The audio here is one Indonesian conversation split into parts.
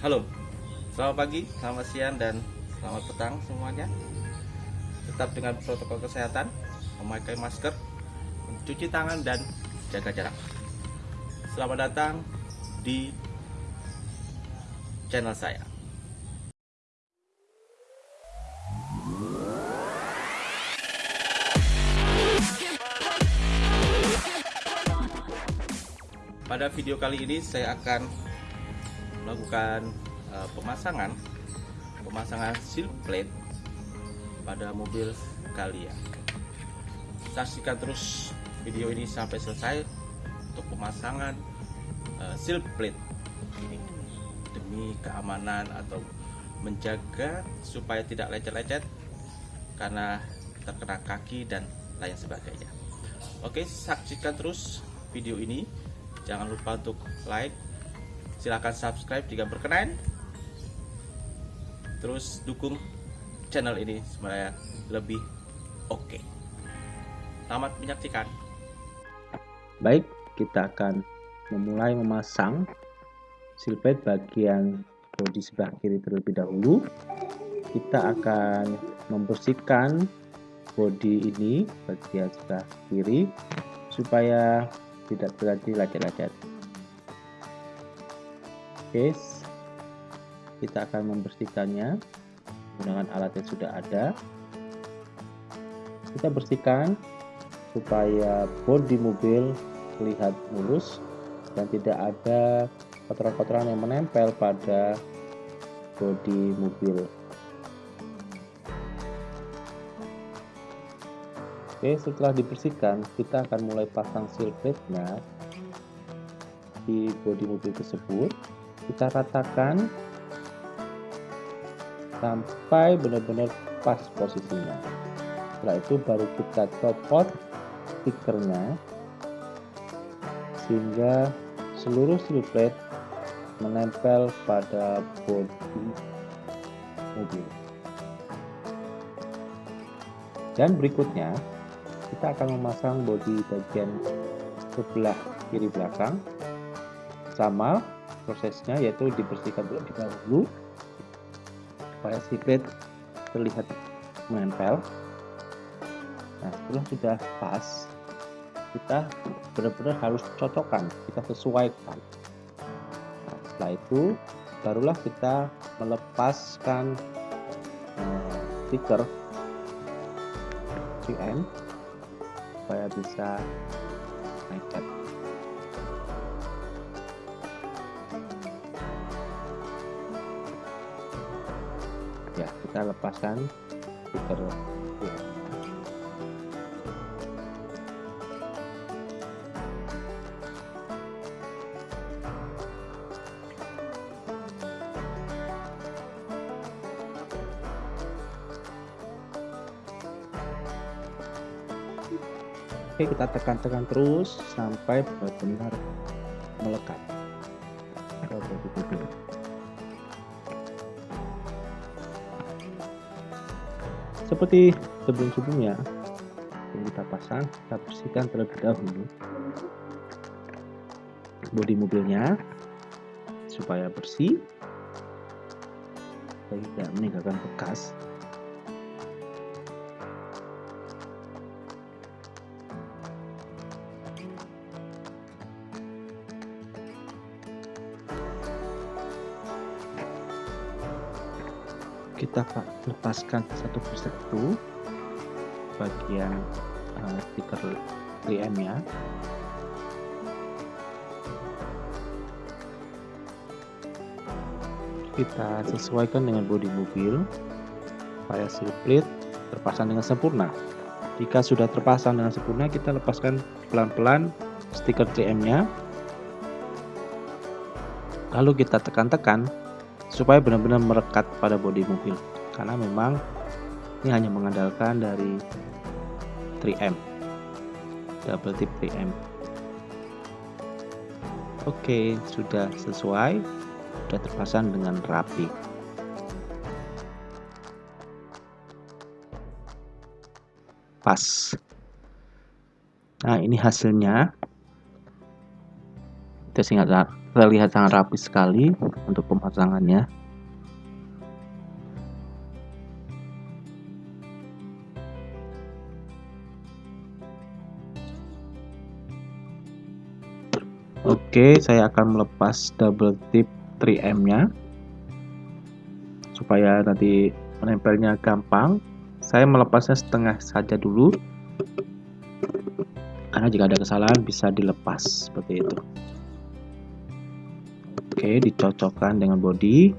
Halo, selamat pagi, selamat siang, dan selamat petang semuanya. Tetap dengan protokol kesehatan, memakai masker, mencuci tangan, dan jaga jarak. Selamat datang di channel saya. Pada video kali ini saya akan melakukan uh, pemasangan pemasangan seal plate pada mobil kalian. Saksikan terus video ini sampai selesai untuk pemasangan uh, seal plate ini demi keamanan atau menjaga supaya tidak lecet-lecet karena terkena kaki dan lain sebagainya. Oke, saksikan terus video ini jangan lupa untuk like silahkan subscribe jika berkenan. Terus dukung channel ini supaya lebih oke. Okay. selamat menyaksikan. Baik kita akan memulai memasang silpet bagian bodi sebelah kiri terlebih dahulu. Kita akan membersihkan bodi ini bagian sebelah kiri supaya tidak terjadi lecet-lecet oke kita akan membersihkannya menggunakan alat yang sudah ada kita bersihkan supaya bodi mobil terlihat mulus dan tidak ada kotoran-kotoran yang menempel pada bodi mobil Oke, setelah dibersihkan, kita akan mulai pasang seal plate-nya di bodi mobil tersebut. Kita ratakan sampai benar-benar pas posisinya. Setelah itu baru kita copot stikernya sehingga seluruh seal plate menempel pada bodi mobil. Dan berikutnya kita akan memasang bodi bagian sebelah kiri belakang sama prosesnya yaitu dibersihkan terlebih dahulu supaya sipit terlihat menempel. Nah setelah sudah pas kita benar-benar harus cocokkan kita sesuaikan. Nah, setelah itu barulah kita melepaskan uh, stiker 3M supaya bisa naikkan ya kita lepaskan stiker ya. Oke, kita tekan-tekan terus sampai benar-benar melekat Seperti sebelum-sebelumnya, kita pasang, kita bersihkan terlebih dahulu bodi mobilnya supaya bersih, tidak meninggalkan bekas kita lepaskan satu persatu bagian uh, stiker 3M nya kita sesuaikan dengan bodi mobil supaya slip terpasang dengan sempurna. Jika sudah terpasang dengan sempurna kita lepaskan pelan-pelan stiker 3M nya lalu kita tekan-tekan supaya benar-benar merekat pada bodi mobil. Karena memang ini hanya mengandalkan dari 3M double tip 3M oke sudah sesuai sudah terpasang dengan rapi. Pas. Nah ini hasilnya. Kita singkat terlihat sangat rapi sekali untuk pemasangannya Oke, saya akan melepas double tip 3M nya supaya nanti menempelnya gampang. Saya melepasnya setengah saja dulu karena jika ada kesalahan bisa dilepas seperti itu. Oke, dicocokkan dengan body.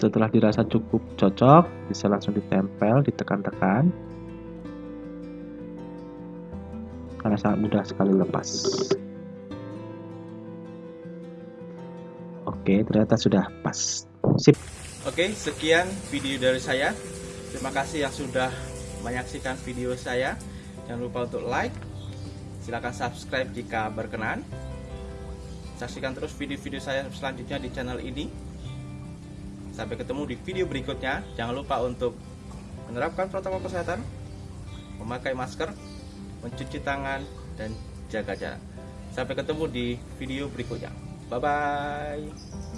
Setelah dirasa cukup cocok, bisa langsung ditempel, ditekan-tekan. Karena sangat mudah sekali lepas. Oke, ternyata sudah pas. Sip. Oke, sekian video dari saya. Terima kasih yang sudah menyaksikan video saya. Jangan lupa untuk like, Silahkan subscribe jika berkenan. Saksikan terus video-video saya selanjutnya di channel ini. Sampai ketemu di video berikutnya. Jangan lupa untuk menerapkan protokol kesehatan, memakai masker, mencuci tangan, dan jaga jarak. Sampai ketemu di video berikutnya. Bye bye.